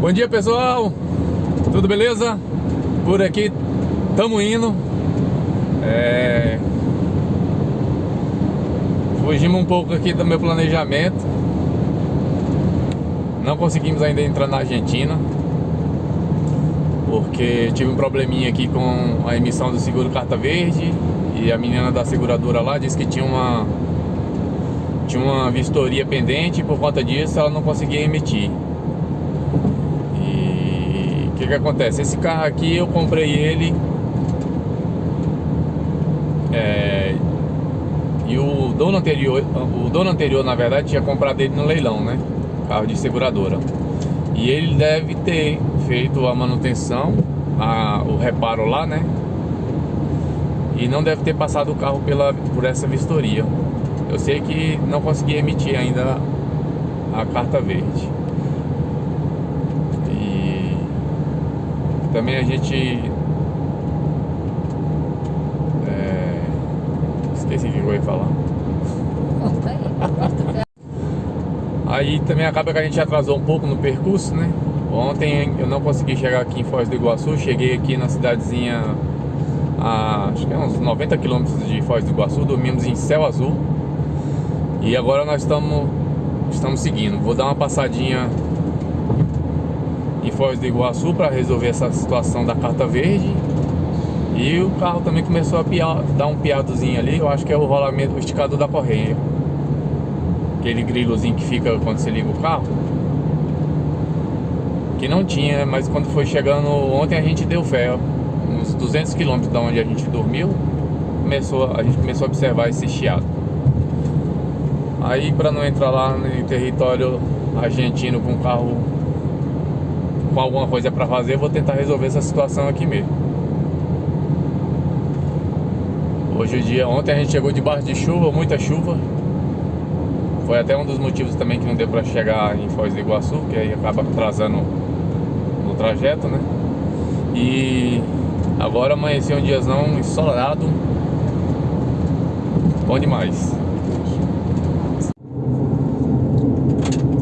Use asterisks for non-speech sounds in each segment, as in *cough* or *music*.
Bom dia pessoal, tudo beleza? Por aqui estamos indo. É... Fugimos um pouco aqui do meu planejamento. Não conseguimos ainda entrar na Argentina Porque tive um probleminha aqui com a emissão do seguro carta verde E a menina da seguradora lá disse que tinha uma Tinha uma vistoria pendente e por conta disso ela não conseguia emitir que que acontece? Esse carro aqui eu comprei ele é, e o dono anterior, o dono anterior na verdade tinha comprado ele no leilão, né? Carro de seguradora. E ele deve ter feito a manutenção, a, o reparo lá, né? E não deve ter passado o carro pela, por essa vistoria. Eu sei que não consegui emitir ainda a carta verde. Também a gente... É... Esqueci o que eu ia falar. Aí também acaba que a gente atrasou um pouco no percurso, né? Ontem eu não consegui chegar aqui em Foz do Iguaçu, cheguei aqui na cidadezinha a, acho que é uns 90 quilômetros de Foz do Iguaçu, dormimos em Céu Azul. E agora nós estamos estamos seguindo. Vou dar uma passadinha em Foz do Iguaçu para resolver essa situação da carta verde. E o carro também começou a piar, dar um piadozinho ali, eu acho que é o rolamento, o esticador da correia. Aquele grilozinho que fica quando você liga o carro. Que não tinha, mas quando foi chegando ontem a gente deu fé. Uns 200 km da onde a gente dormiu, começou, a gente começou a observar esse chiado. Aí para não entrar lá no território argentino com o carro com alguma coisa para fazer, vou tentar resolver essa situação aqui mesmo. Hoje o dia, ontem a gente chegou debaixo de chuva, muita chuva. Foi até um dos motivos também que não deu para chegar em Foz do Iguaçu, que aí acaba atrasando no trajeto, né? E agora amanheceu um diazão ensolarado. Bom demais.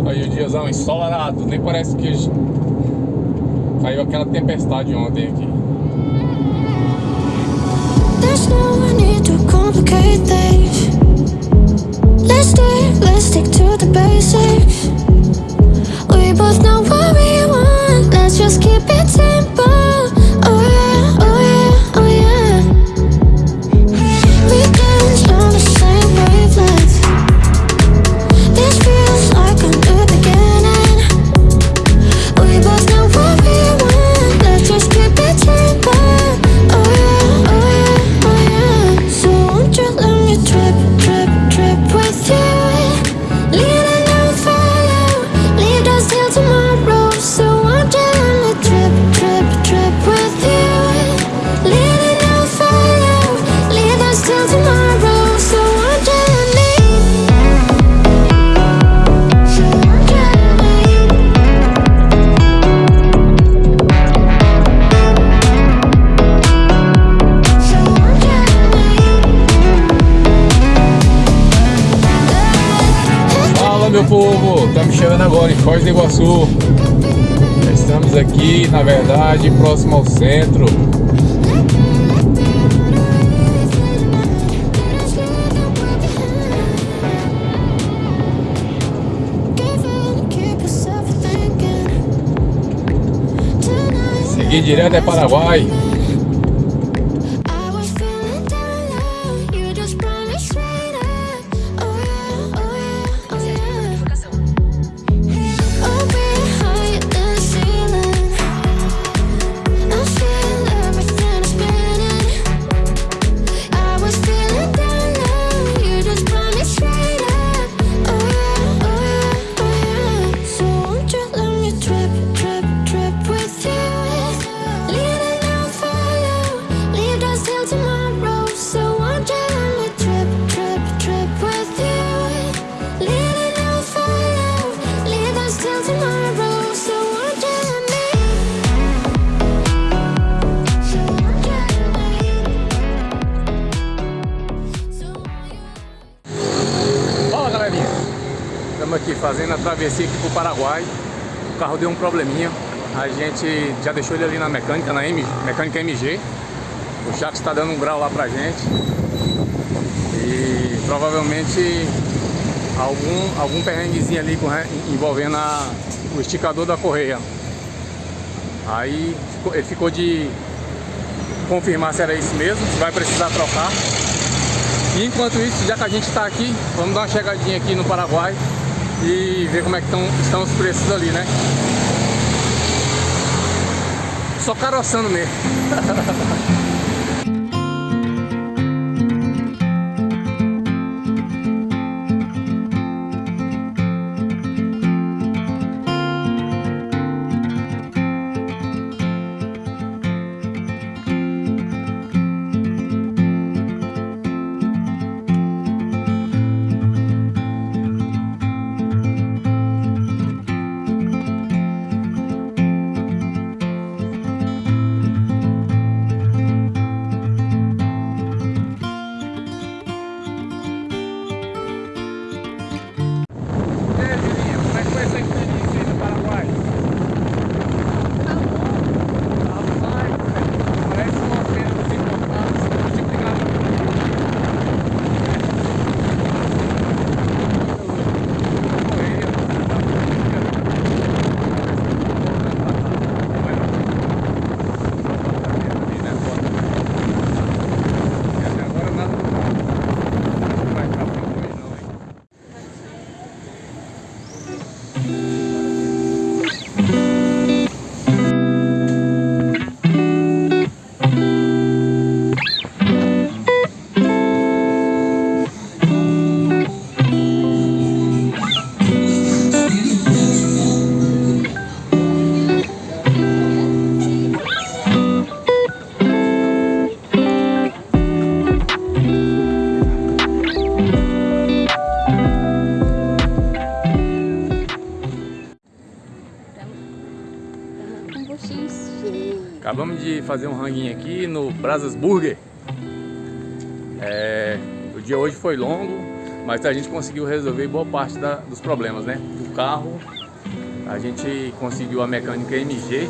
Aí o diazão ensolarado, nem parece que Caiu aquela tempestade ontem aqui. There's no need to complicate things. Let's stay, let's stick to the basics. We both know what we want. Meu povo, estamos chegando agora em Foz do Iguaçu. Estamos aqui, na verdade, próximo ao centro. Seguir direto é Paraguai fazendo a travessia aqui pro Paraguai carro deu um probleminha. A gente já deixou ele ali na mecânica, na M, mecânica MG. O Jacques está dando um grau lá pra gente. E provavelmente algum, algum perrenguezinho ali com, envolvendo a, o esticador da correia. Aí ele ficou de confirmar se era isso mesmo, se vai precisar trocar. E enquanto isso, já que a gente está aqui, vamos dar uma chegadinha aqui no Paraguai e ver como é que tão, estão os preços ali, né? Só caroçando mesmo. *laughs* fazer um ranguinho aqui no Brasas Burger. É, o dia hoje foi longo, mas a gente conseguiu resolver boa parte da, dos problemas, né? Do carro, a gente conseguiu a mecânica MG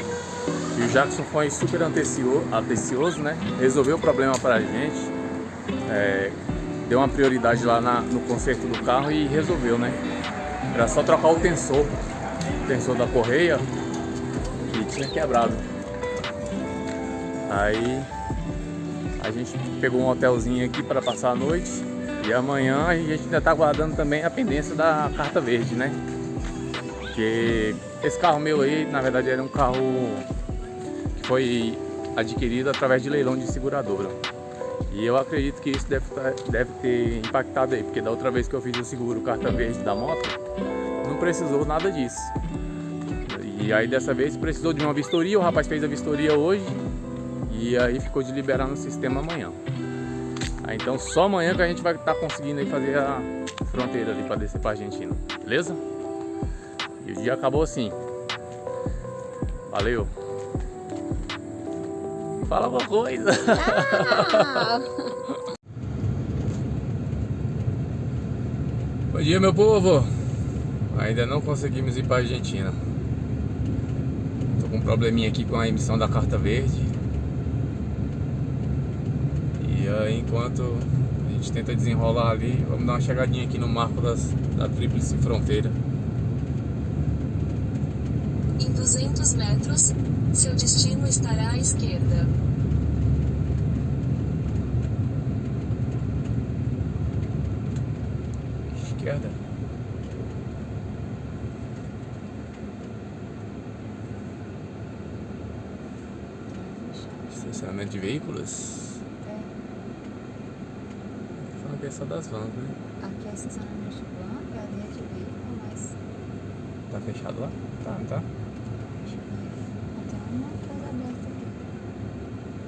e o Jackson foi super atencioso, né? Resolveu o problema para a gente, é, deu uma prioridade lá na, no conserto do carro e resolveu, né? Era só trocar o tensor, o tensor da correia que tinha quebrado. Aí a gente pegou um hotelzinho aqui para passar a noite e amanhã a gente ainda está aguardando também a pendência da carta verde, né? Porque esse carro meu aí, na verdade, era um carro que foi adquirido através de leilão de seguradora. E eu acredito que isso deve, tá, deve ter impactado aí, porque da outra vez que eu fiz o seguro carta verde da moto, não precisou nada disso. E aí dessa vez precisou de uma vistoria, o rapaz fez a vistoria hoje e aí ficou de liberar no sistema amanhã. Aí, então só amanhã que a gente vai estar tá conseguindo aí fazer a fronteira ali para descer para Argentina, beleza? E o dia acabou assim. Valeu. Fala alguma coisa. Ah. *laughs* Bom dia, meu povo. Ainda não conseguimos ir para Argentina. Tô com um probleminha aqui com a emissão da carta verde aí, enquanto a gente tenta desenrolar ali, vamos dar uma chegadinha aqui no marco das, da Tríplice Fronteira. Em 200 metros, seu destino estará à esquerda. Esquerda? Estacionamento de veículos? aqui é só das vans, né? Aqui é estacionamento de van, é ali é de veículo, mas... Tá fechado lá? Tá, não tá? Deixa eu ver. Tem uma coisa aberta aqui.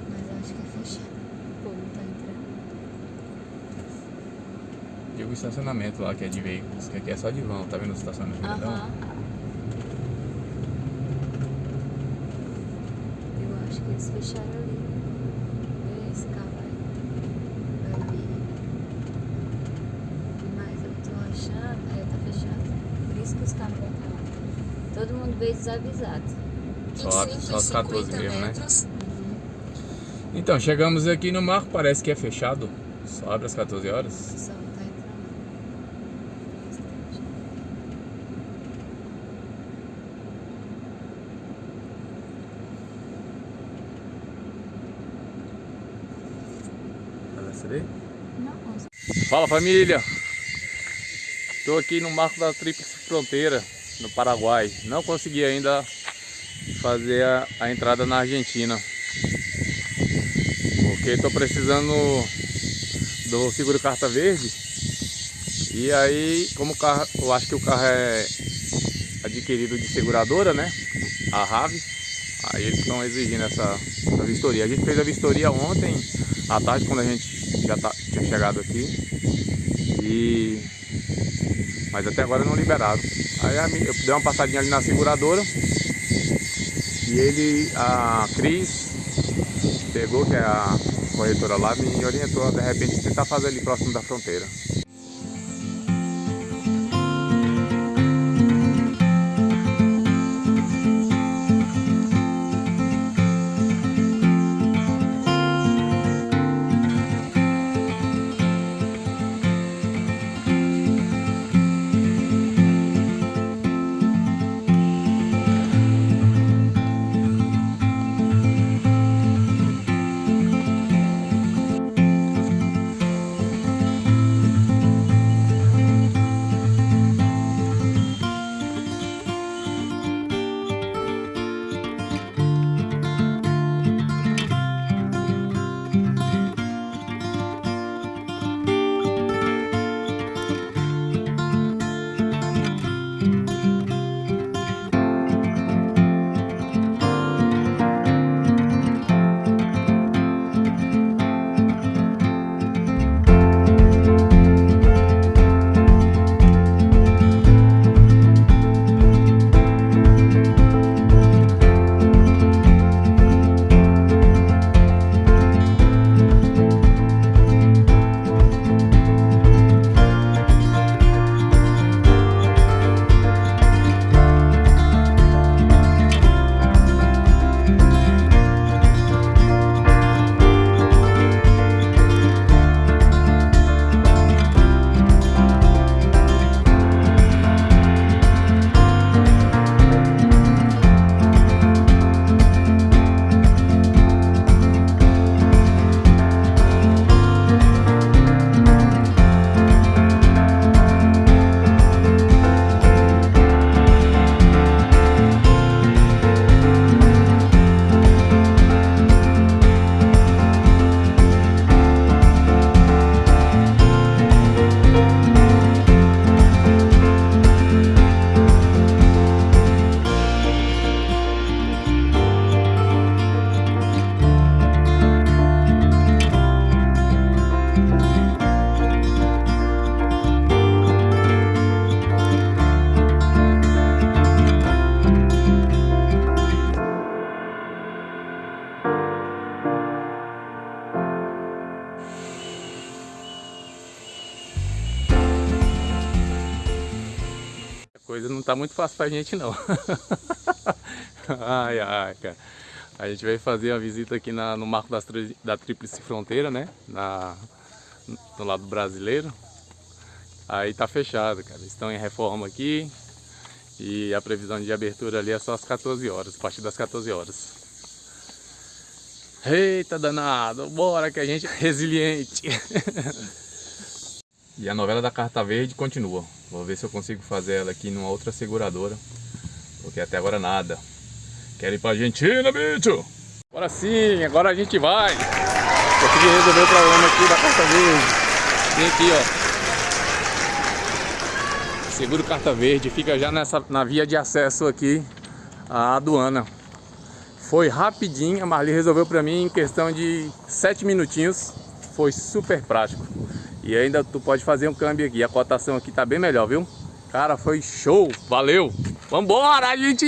Mas eu acho que é fechado. O povo tá entrando. Digo o estacionamento lá, que é de veículos, que aqui é só de van, tá vendo o estacionamento? Aham. Uh -huh. Eu acho que eles fecharam ali. Esse carro aí. Ali. Mas eu tô achando. É, tá fechado. Por isso que os carros vão pra lá. Todo mundo veio desavisado. Só, só as 14 150 mesmo, né? metros, Então, chegamos aqui no marco, parece que é fechado. Só abre às 14 horas. Só tá Fala família! Estou aqui no marco da Tríplice Fronteira, no Paraguai. Não consegui ainda fazer a, a entrada na Argentina. Porque estou precisando do seguro carta verde. E aí, como o carro, eu acho que o carro é adquirido de seguradora, né? A RAV. Aí eles estão exigindo essa, essa vistoria. A gente fez a vistoria ontem à tarde, quando a gente já tá, tinha chegado aqui. E... Mas até agora não liberaram. Aí eu dei uma passadinha ali na seguradora. E ele, a Cris, pegou, que é a corretora lá, me orientou de repente tentar fazer ali próximo da fronteira. Não tá muito fácil pra gente não. *laughs* ai, ai, cara. A gente veio fazer uma visita aqui na- no marco das, da Tríplice Fronteira, né? Na, no lado brasileiro. Aí tá fechado, cara. Estão em reforma aqui. E a previsão de abertura ali é só às 14 horas, a partir das 14 horas. Eita danado, bora que a gente é resiliente. *laughs* E a novela da Carta Verde continua. Vou ver se eu consigo fazer ela aqui numa outra seguradora. Porque até agora nada. Quero ir pra Argentina, bicho! Agora sim, agora a gente vai! Consegui resolver o problema aqui da Carta Verde. Vem aqui, ó. Seguro Carta Verde, fica já nessa, na via de acesso aqui à aduana. Foi rapidinho, a Marli resolveu pra mim em questão de 7 minutinhos. Foi super prático. E ainda tu pode fazer um câmbio aqui. A cotação aqui tá bem melhor, viu? Cara, foi show. Valeu. Vambora, gente!